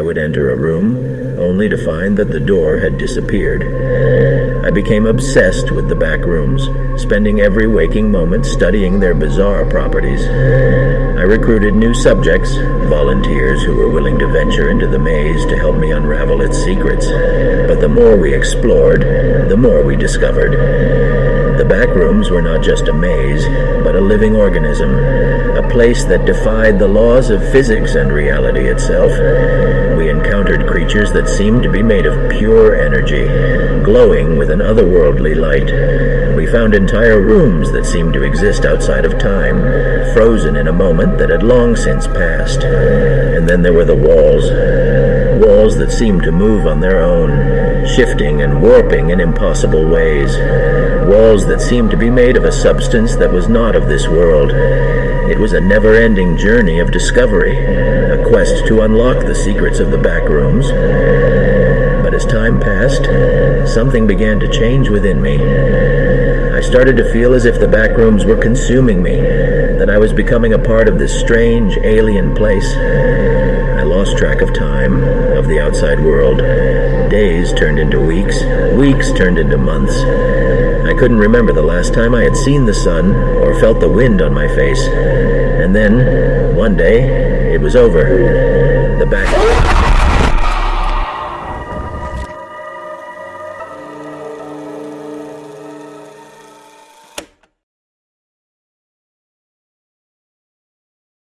would enter a room, only to find that the door had disappeared. I became obsessed with the back rooms, spending every waking moment studying their bizarre properties. I recruited new subjects, volunteers who were willing to venture into the maze to help me unravel its secrets. But the more we explored, the more we discovered. The back rooms were not just a maze, but a living organism, a place that defied the laws of physics and reality itself. We encountered creatures that seemed to be made of pure energy, glowing with an otherworldly light. We found entire rooms that seemed to exist outside of time, frozen in a moment that had long since passed. And then there were the walls. Walls that seemed to move on their own, shifting and warping in impossible ways. Walls that seemed to be made of a substance that was not of this world. It was a never ending journey of discovery, a quest to unlock the secrets of the back rooms. But as time passed, something began to change within me. I started to feel as if the back rooms were consuming me, that I was becoming a part of this strange alien place. Lost track of time, of the outside world. Days turned into weeks, weeks turned into months. I couldn't remember the last time I had seen the sun or felt the wind on my face. And then, one day, it was over. The back.